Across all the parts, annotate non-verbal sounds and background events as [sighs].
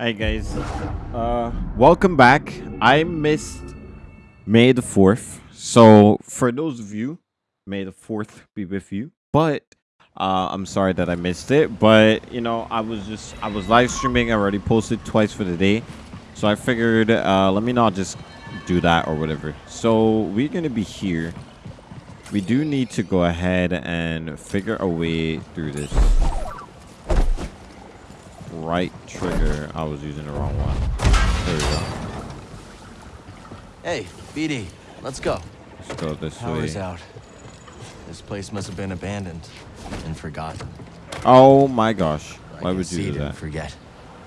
Hi guys. Uh welcome back. I missed May the 4th. So for those of you, May the 4th be with you. But uh I'm sorry that I missed it, but you know, I was just I was live streaming, I already posted twice for the day. So I figured uh let me not just do that or whatever. So we're going to be here. We do need to go ahead and figure a way through this right trigger. I was using the wrong one. There we go. Hey, BD, let's go. Let's go this Power's way. out. This place must have been abandoned and forgotten. Oh my gosh. Why would you do that? Forget.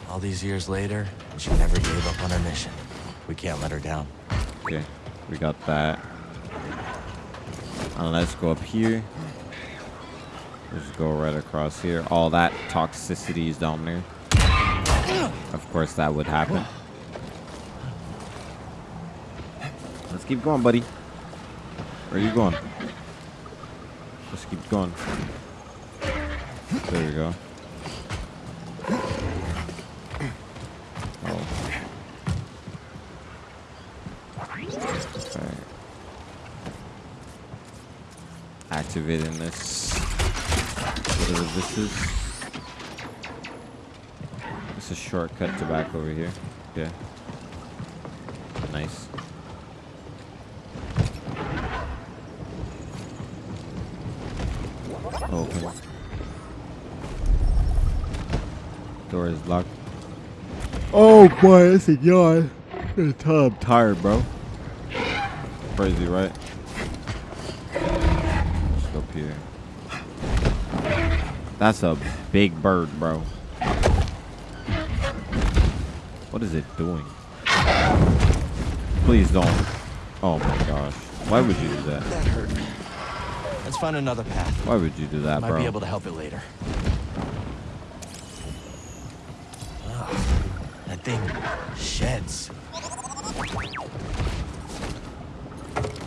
All these years later, she never gave up on her mission. We can't let her down. Okay, we got that. And let's go up here. Let's go right across here. All that toxicity is down there. Of course, that would happen. Let's keep going, buddy. Where are you going? Let's keep going. There we go. Oh. Activating this. Whatever this is. It's a shortcut to back over here. Yeah. Nice. Open. Door is locked. Oh boy, that's a yawn. I'm tired, bro. Crazy, right? Let's go up here. That's a big bird, bro. What is it doing? Please don't. Oh my gosh. Why would you do that? That hurt. Let's find another path. Why would you do that, Might bro? be able to help it later. That thing sheds.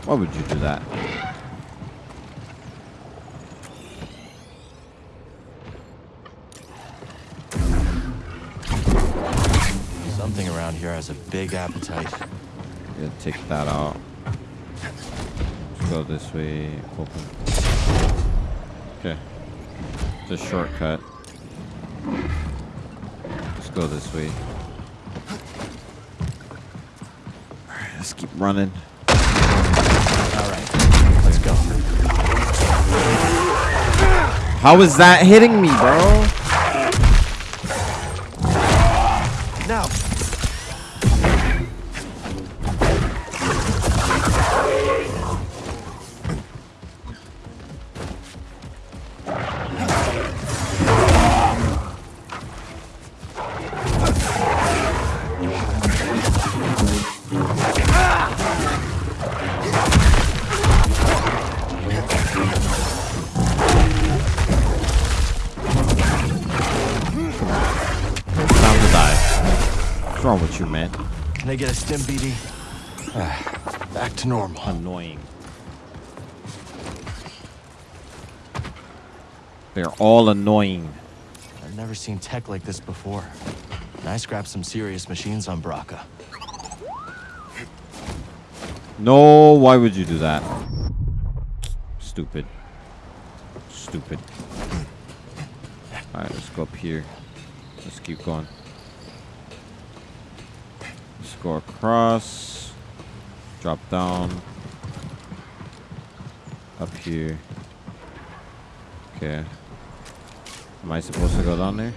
Why would you do that? Something around here has a big appetite. Yeah, take that out. Go this way. Open. Okay. It's a shortcut. Let's go this way. Alright, let's keep running. All right, let's go. How is that hitting me, bro? Can I get a stim, BD? Ah, Back to normal. Annoying. They're all annoying. I've never seen tech like this before. And I scrapped some serious machines on Bracca. No, why would you do that? Stupid. Stupid. Alright, let's go up here. Let's keep going. Go across. Drop down. Up here. Okay. Am I supposed to go down there?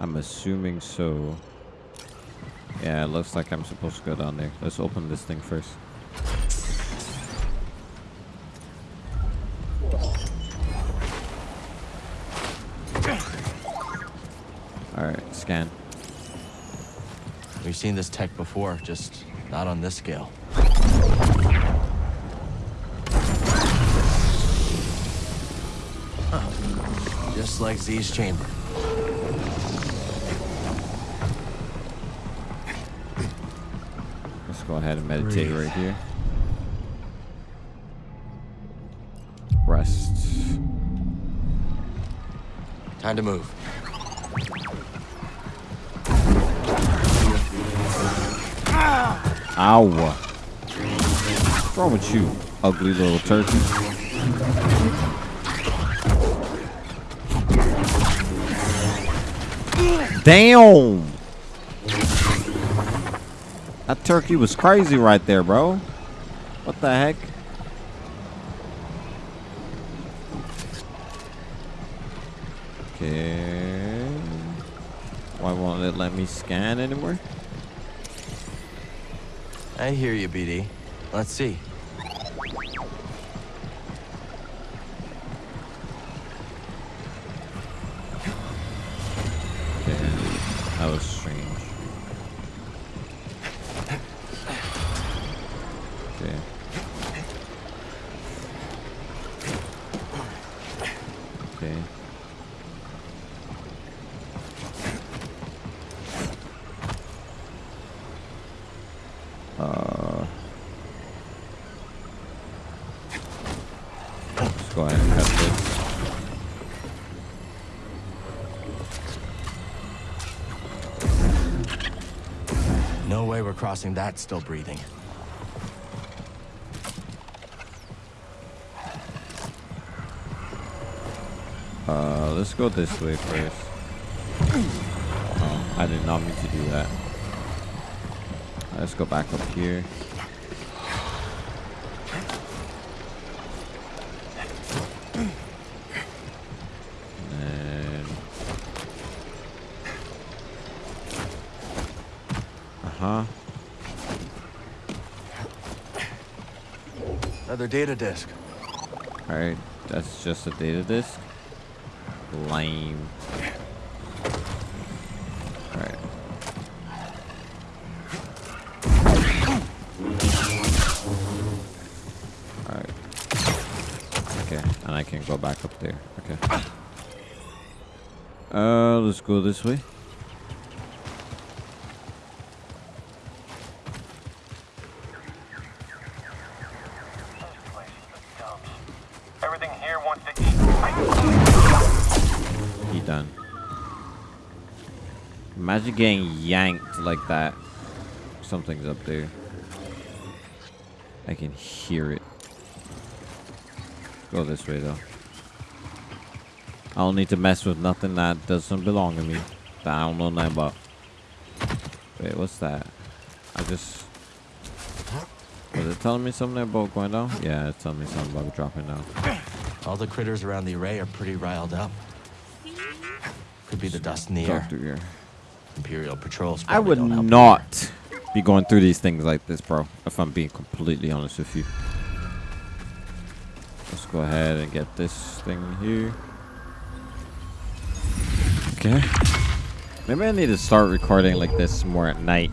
I'm assuming so. Yeah, it looks like I'm supposed to go down there. Let's open this thing first. Alright, scan. Seen this tech before, just not on this scale. Huh. Just like Zee's chamber. Let's go ahead and meditate Breathe. right here. Rest. Time to move. Ow. What's wrong with you, ugly little turkey? Damn! That turkey was crazy right there, bro. What the heck? Okay. Why won't it let me scan anymore? I hear you, BD. Let's see. Crossing that still breathing. Uh, let's go this way first. Oh, I did not mean to do that. Let's go back up here. Uh-huh. Another data disk. Alright, that's just a data disk. Lame. Alright. Alright. Okay, and I can go back up there. Okay. Uh, let's go this way. Getting yanked like that. Something's up there. I can hear it. Go this way though. I don't need to mess with nothing that doesn't belong to me. That I don't know nothing about. Wait, what's that? I just... Was it telling me something about going down? Yeah, it's telling me something about dropping down. All the critters around the array are pretty riled up. Could be the dust in the air. Here. Imperial patrols. I would not be going through these things like this, bro. If I'm being completely honest with you. Let's go ahead and get this thing here. Okay. Maybe I need to start recording like this more at night.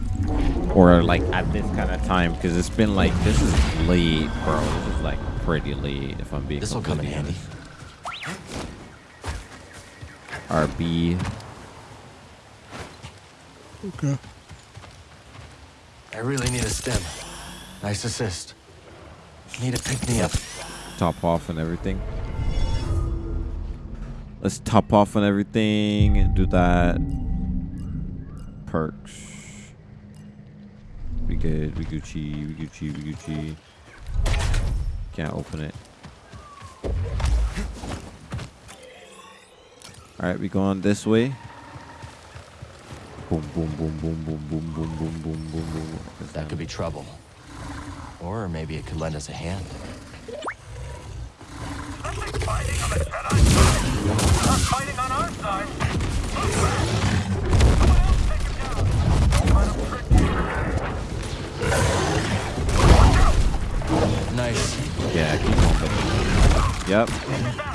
Or like at this kind of time. Because it's been like, this is late, bro. This is like pretty late if I'm being This'll come in handy. honest. RB. I really need a stem. Nice assist. Need to pick me up. top off and everything. Let's top off on everything and do that. Perks. We good. We Gucci. We Gucci. We Gucci. Can't open it. All right, we going this way. Boom, boom, boom, boom, boom, boom, boom, boom, boom, boom, boom. That could be trouble. Or maybe it could lend us a hand. Fighting on the Jedi. Not fighting on our side. Someone else take him down. Don't let him trick you. Nice. Yeah, keep on buddy. Yep.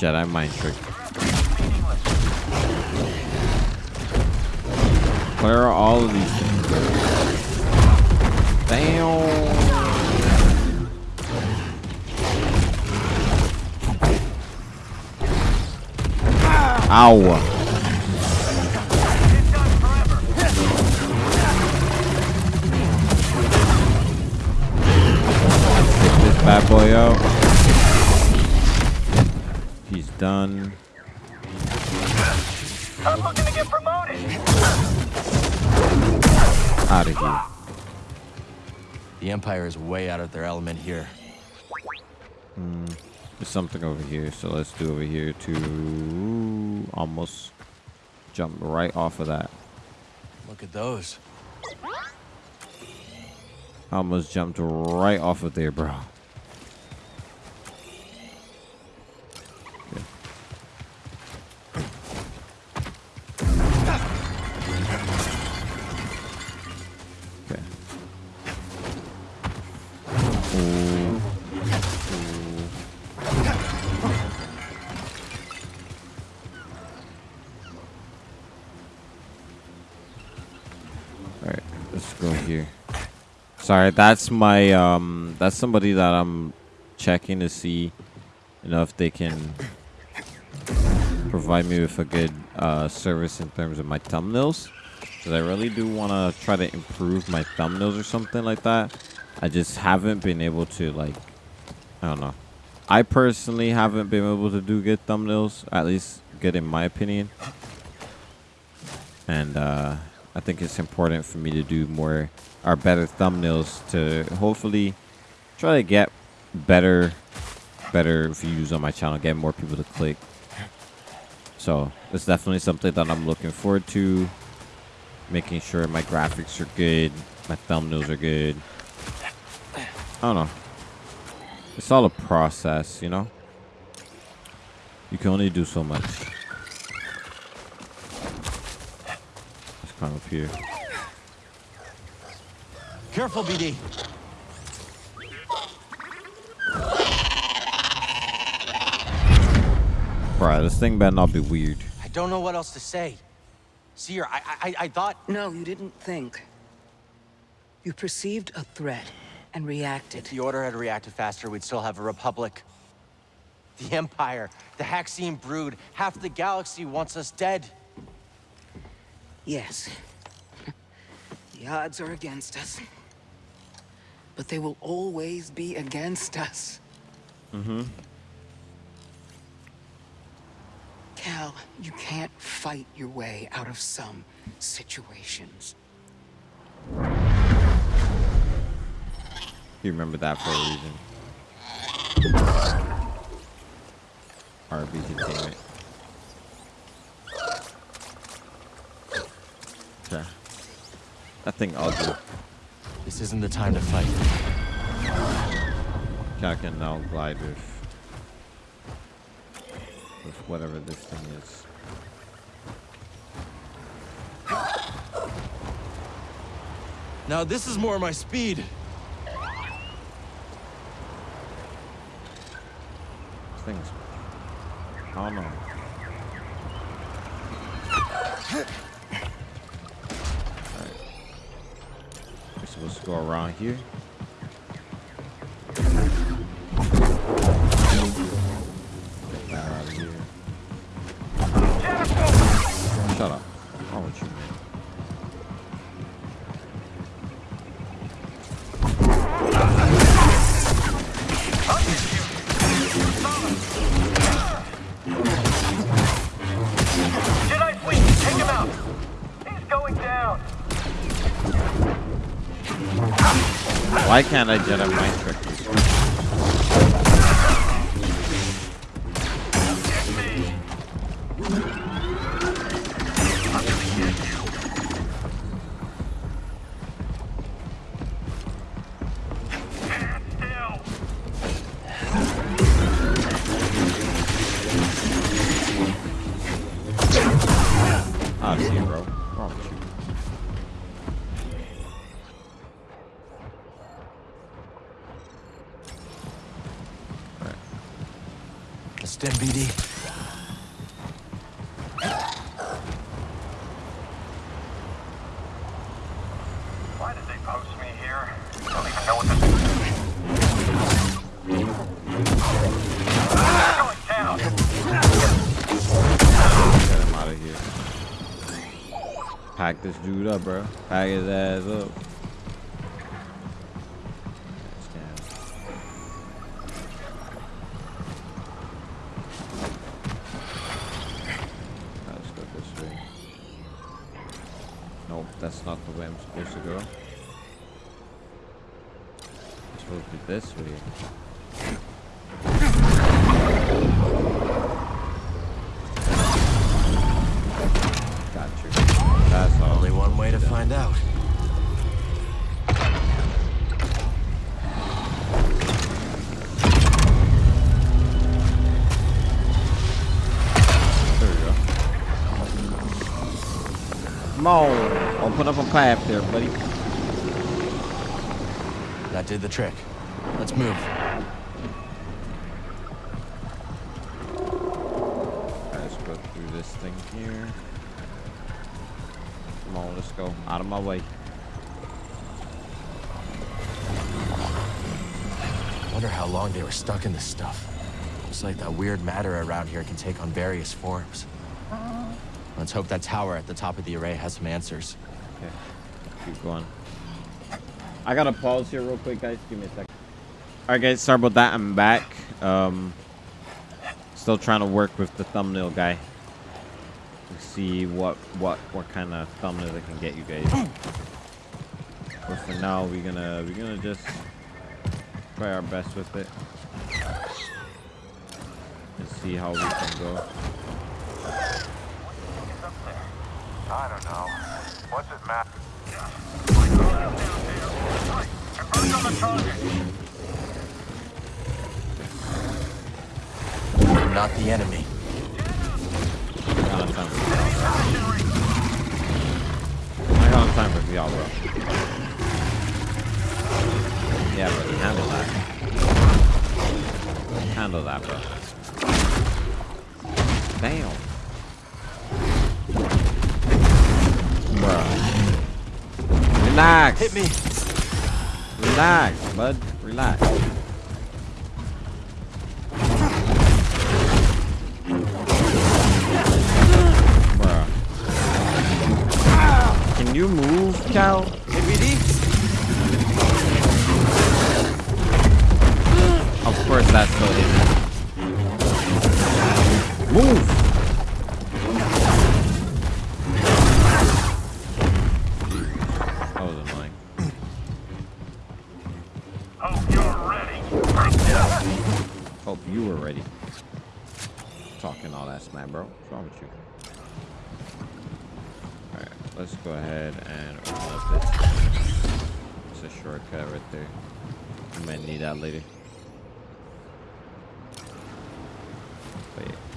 Jedi mind trick. Where are all of these things? Damn. Ow. Get this bad boy out. He's done. I'm looking to get promoted. Out of here. The Empire is way out of their element here. Hmm, there's something over here, so let's do over here to almost jump right off of that. Look at those. Almost jumped right off of there, bro. Sorry, that's my um that's somebody that I'm checking to see you know if they can provide me with a good uh service in terms of my thumbnails. Cause I really do wanna try to improve my thumbnails or something like that. I just haven't been able to like I don't know. I personally haven't been able to do good thumbnails, at least good in my opinion. And uh I think it's important for me to do more or better thumbnails to hopefully try to get better better views on my channel, get more people to click. So it's definitely something that I'm looking forward to. Making sure my graphics are good, my thumbnails are good. I don't know. It's all a process, you know? You can only do so much. Let's climb up here. Careful, BD. Bruh, this thing better not be weird. I don't know what else to say. Cere, I, I, I thought. No, you didn't think. You perceived a threat and reacted. If the Order had reacted faster, we'd still have a Republic. The Empire, the Haxian brood, half the galaxy wants us dead. Yes. [laughs] The odds are against us. But they will always be against us. Mm-hmm. Cal, you can't fight your way out of some situations. You remember that for a reason. RB containment. Okay. That thing ugly. This isn't the time to fight. I can now glide with with whatever this thing is. Now this is more my speed. This thing's I don't To go around here. Why can't I Jedi mind trick here. Pack this dude up, bro. Pack his ass up. Scan. Let's go this way. Nope, that's not the way I'm supposed to go. I'm supposed to be this way. Got you. That's all. Only one way to find out. There we got you that's the only one way to find out there you go. Come on. Open up a path there, buddy. That did the trick. Let's move. Let's go through this thing here. Come on, let's go. Out of my way. Wonder how long they were stuck in this stuff. Looks like that weird matter around here can take on various forms. Let's hope that tower at the top of the array has some answers. Okay. Keep going. I gotta pause here real quick, guys. Give me a second. Alright guys, sorry about that. I'm back. Um still trying to work with the thumbnail guy. To see what what what kind of thumbnail I can get you guys. But for now we're gonna we're gonna just try our best with it. And see how we can go. I don't know. What's it matter? On the target. We're not the enemy. I got time for time for y'all, bro. Yeah, but handle that. Handle that, bro. Damn. Bruh. Relax. Hit me. Relax, bud. Relax. You move, Cal? ABD? Of course that's so hidden. Move! Shortcut right there. I might need that later. Wait.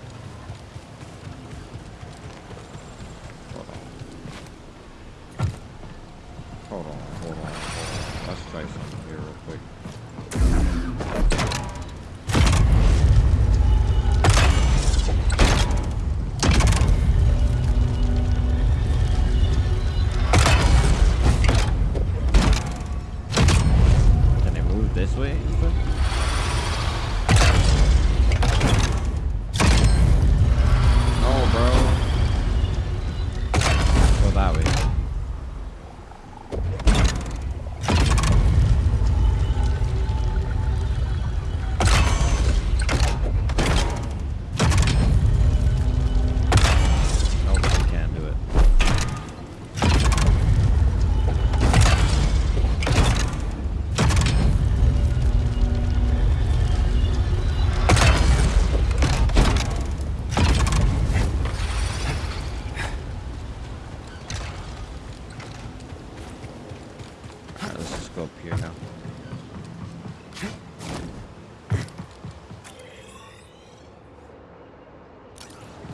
Here now.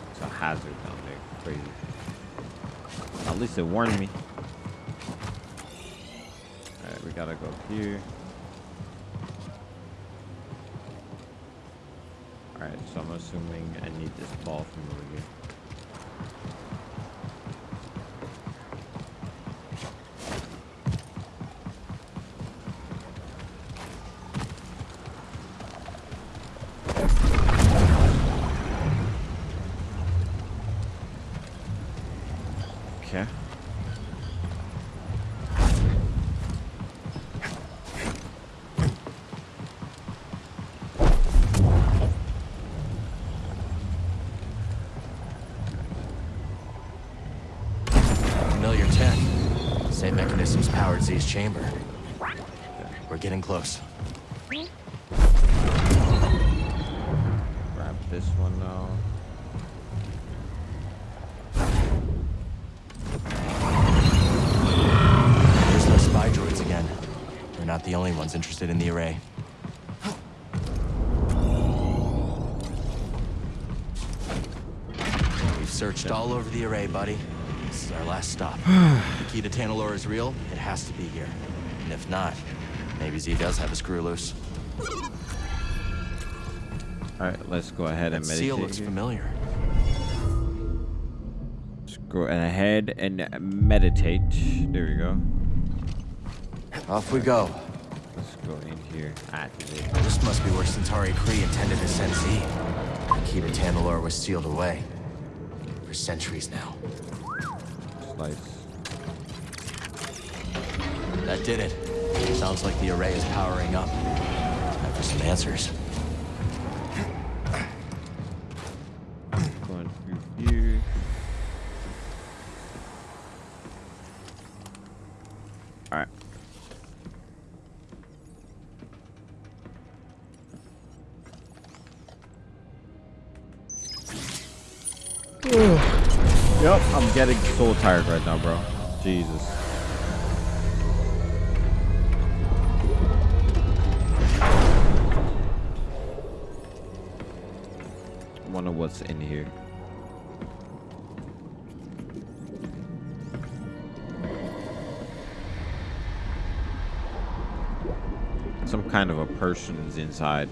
It's a hazard down there. Crazy. At least it warned me. Alright, we gotta go here. Alright, so I'm assuming I need this ball from over here. Chamber. We're getting close. Grab this one now. There's those spy droids again. They're not the only ones interested in the array. We've searched all over the array, buddy. This is our last stop. [sighs] the key to Tanalor is real, it has to be here. And if not, maybe Zee does have a screw loose. All right, let's go ahead and That meditate. seal looks here. familiar. Let's go ahead and meditate. There we go. Off we go. Let's go in here. Activate. This must be where Santari Khri intended to send Zee. The key to was sealed away. For centuries now. Slice. That did it. Sounds like the array is powering up. Time for some answers. Going through. All right. yep, I'm getting so tired right now, bro. Jesus. What's in here. Some kind of a person's inside.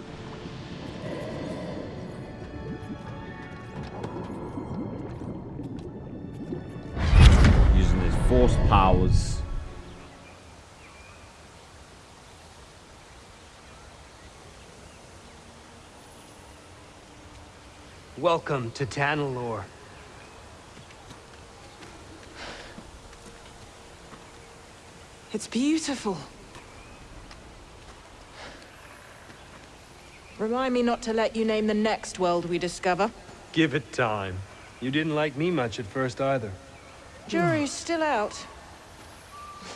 Welcome to Tanalor. It's beautiful. Remind me not to let you name the next world we discover. Give it time. You didn't like me much at first either. Jury's still out.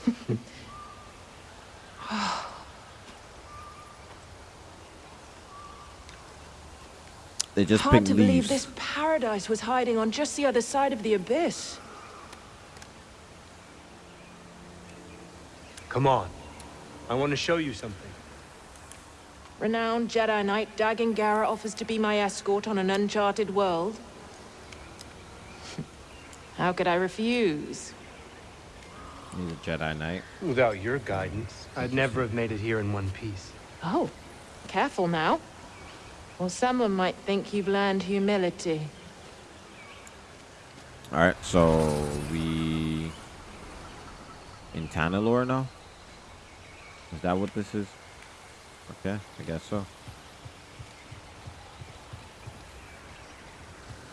[sighs] [sighs] [sighs] Oh, They just Hard picked to leaves. believe this paradise was hiding on just the other side of the abyss. Come on. I want to show you something. Renowned Jedi Knight Dagan Gera offers to be my escort on an uncharted world. [laughs] How could I refuse? He's a Jedi Knight. Without your guidance, I'd never have made it here in one piece. Oh, careful now. Or someone might think you've learned humility. All right, so we in Tanalor now. Is that what this is? Okay, I guess so.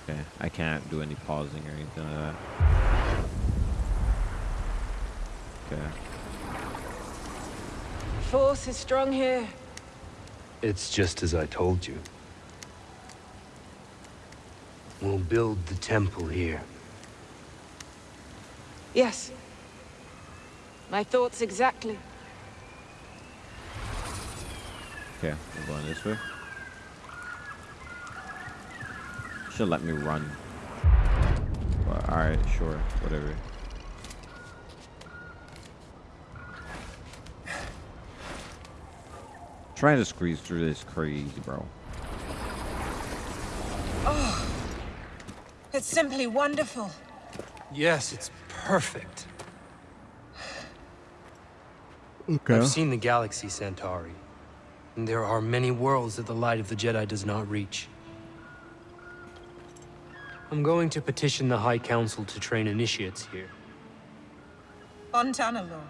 Okay, I can't do any pausing or anything like that. Okay. Force is strong here. It's just as I told you. We'll build the temple here. Yes. My thoughts exactly. Okay, we're going this way. Should let me run. But, all right, sure, whatever. Trying to squeeze through this crazy, bro. Oh. It's simply wonderful. Yes, it's perfect. Okay. I've seen the galaxy, Santari. And there are many worlds that the light of the Jedi does not reach. I'm going to petition the High Council to train initiates here. On Tanalor.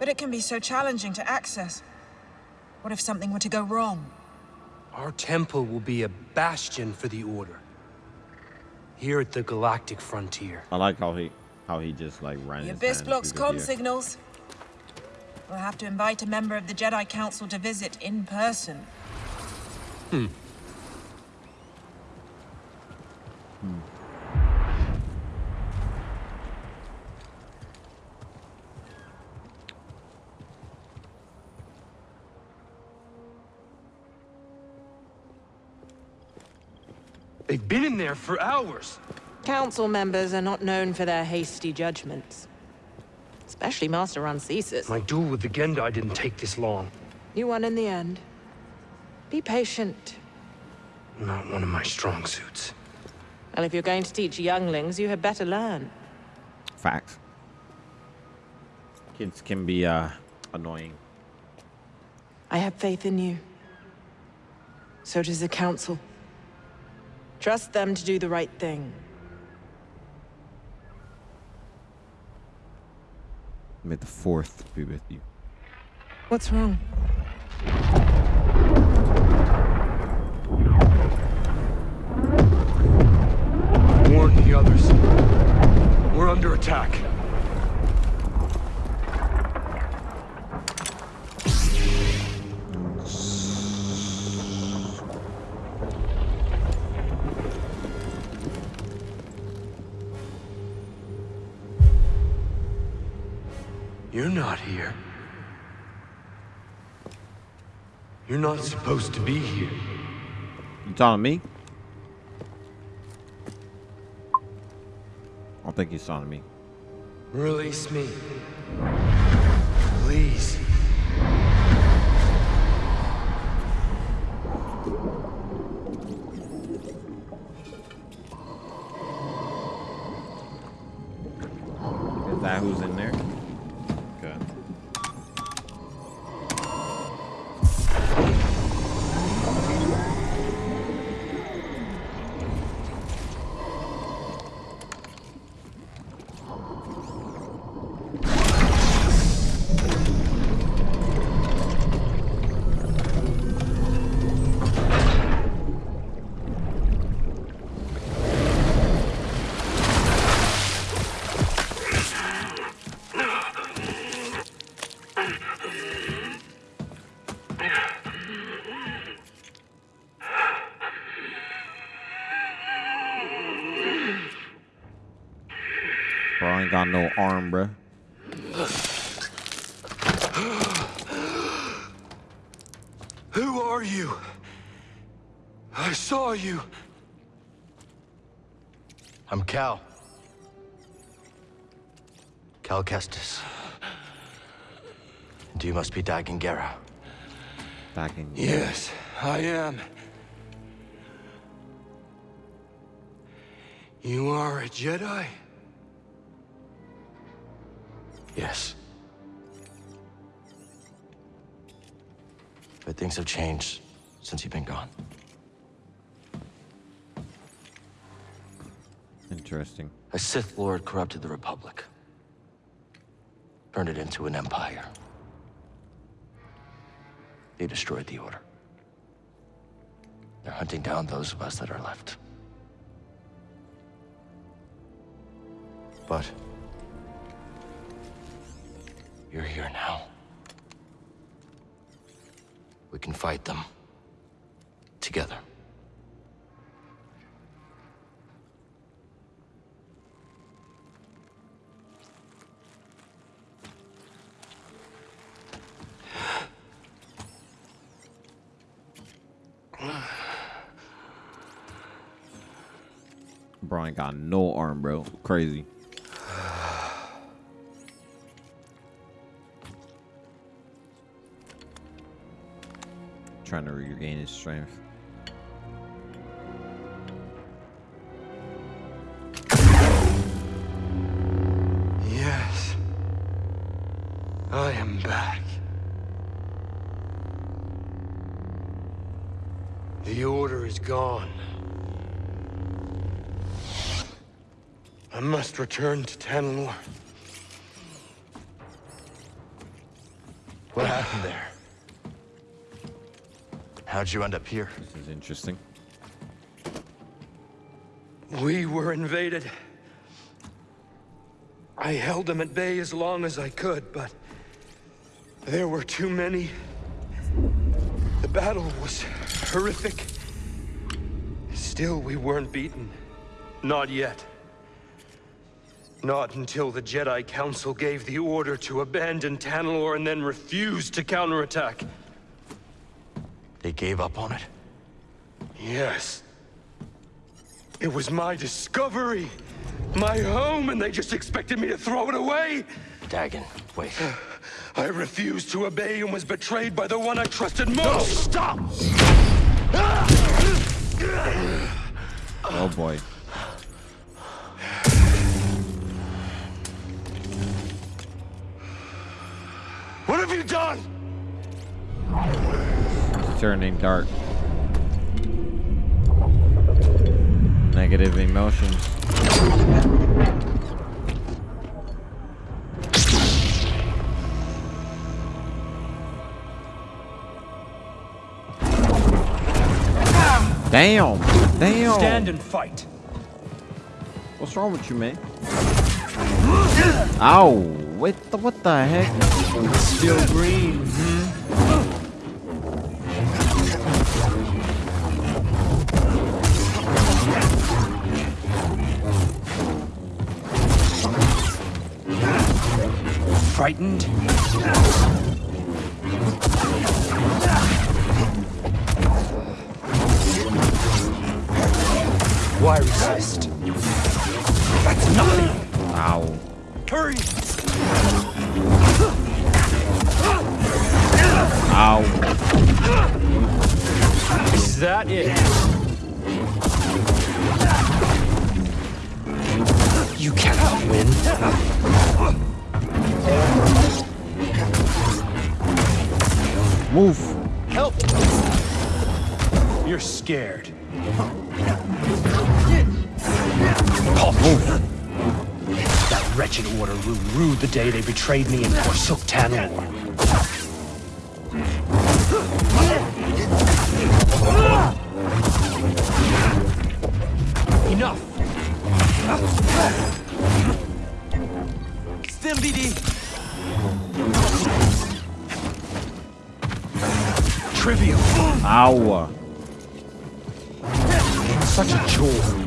But it can be so challenging to access. What if something were to go wrong? Our temple will be a bastion for the Order. Here at the galactic frontier. I like how he how he just like ran. The his Abyss blocks through the comm signals. We'll have to invite a member of the Jedi Council to visit in person. They've been in there for hours. Council members are not known for their hasty judgments. Especially Master Rancisis. My duel with the Gendai didn't take this long. You won in the end. Be patient. Not one of my strong suits. Well, if you're going to teach younglings, you had better learn. Facts. Kids can be uh annoying. I have faith in you. So does the Council. Trust them to do the right thing. May the fourth be with you. What's wrong? Warn the others. We're under attack. You're not here. You're not supposed to be here. You talking to me? I don't think he's talking to me. Release me. Ain't got no arm, bruh. Who are you? I saw you. I'm Cal. Cal Kestis. And you must be Dagan Gera. In. Yes, I am. You are a Jedi? Yes. But things have changed since you've been gone. Interesting. A Sith Lord corrupted the Republic. Turned it into an empire. They destroyed the Order. They're hunting down those of us that are left. But... You're here now. We can fight them. Together. Ain't got no arm, bro. Crazy. Trying to regain his strength. Yes. I am back. The Order is gone. I must return to Tanalor. What happened there? How'd you end up here? This is interesting. We were invaded. I held them at bay as long as I could, but there were too many. The battle was horrific. Still, we weren't beaten. Not yet. Not until the Jedi Council gave the order to abandon Tanalor and then refused to counterattack. They gave up on it? Yes. It was my discovery, my home, and they just expected me to throw it away. Dagan, wait. [sighs] I refused to obey and was betrayed by the one I trusted most. No, Stop! Oh boy. What have you done? It's turning dark. Negative emotions. Damn! Damn! Stand and fight. What's wrong with you, man? Ow! What the what the heck? Still green. Hmm. Frightened? Why resist? That's nothing. Ow! Hurry! Ow! Is that it? You cannot win. Move! Help! You're scared. Move! That wretched Order grew rude the day they betrayed me and forsook Tanalor. Enough! Stim BD! Ow! Such a chore.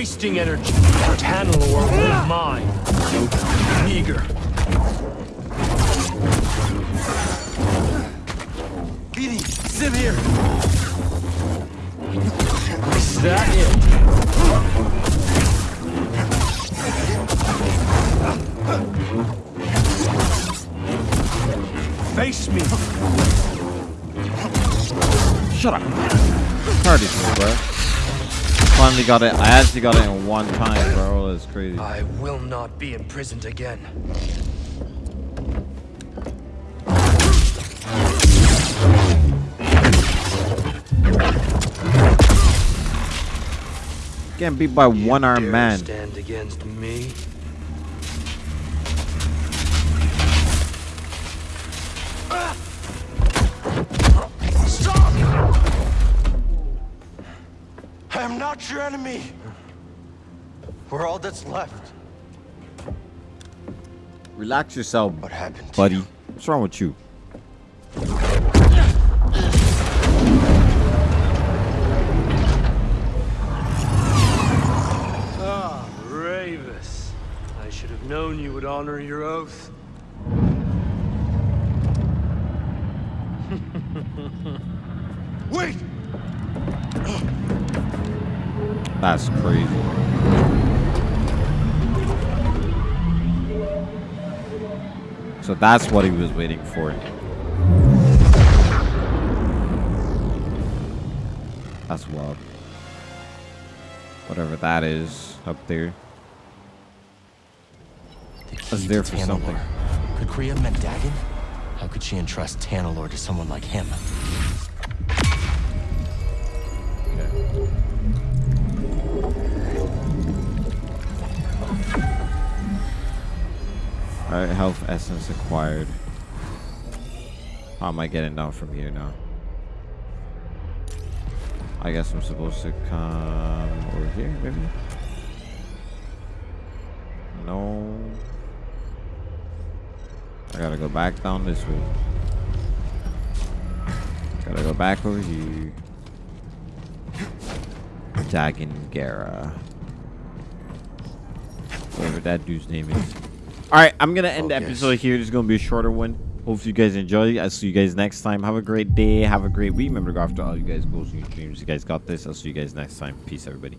Wasting energy. Tanalor was mine. Meager. Got it. I actually got it in one time, bro. That's crazy. I will not be imprisoned again. Getting beat by one armed man. Stand against me. Not your enemy. We're all that's left. Relax yourself, What happened buddy. you? What's wrong with you? Ah, Ravis. I should have known you would honor your oath. Wait! That's crazy. So that's what he was waiting for. That's wild. Whatever that is up there. The That's there for Tanalor. something. Could Kriya meant Dagan? How could she entrust Tanalor to someone like him? Alright, health essence acquired. How am I getting down from here now? I guess I'm supposed to come over here, maybe? No. I gotta go back down this way. Gotta go back over here. Dagan Gera. Whatever that dude's name is. Alright, I'm gonna end the episode here. This is gonna be a shorter one. Hopefully you guys enjoy. I'll see you guys next time. Have a great day. Have a great week. Remember to go after all you guys goals and your dreams. You guys got this. I'll see you guys next time. Peace, everybody.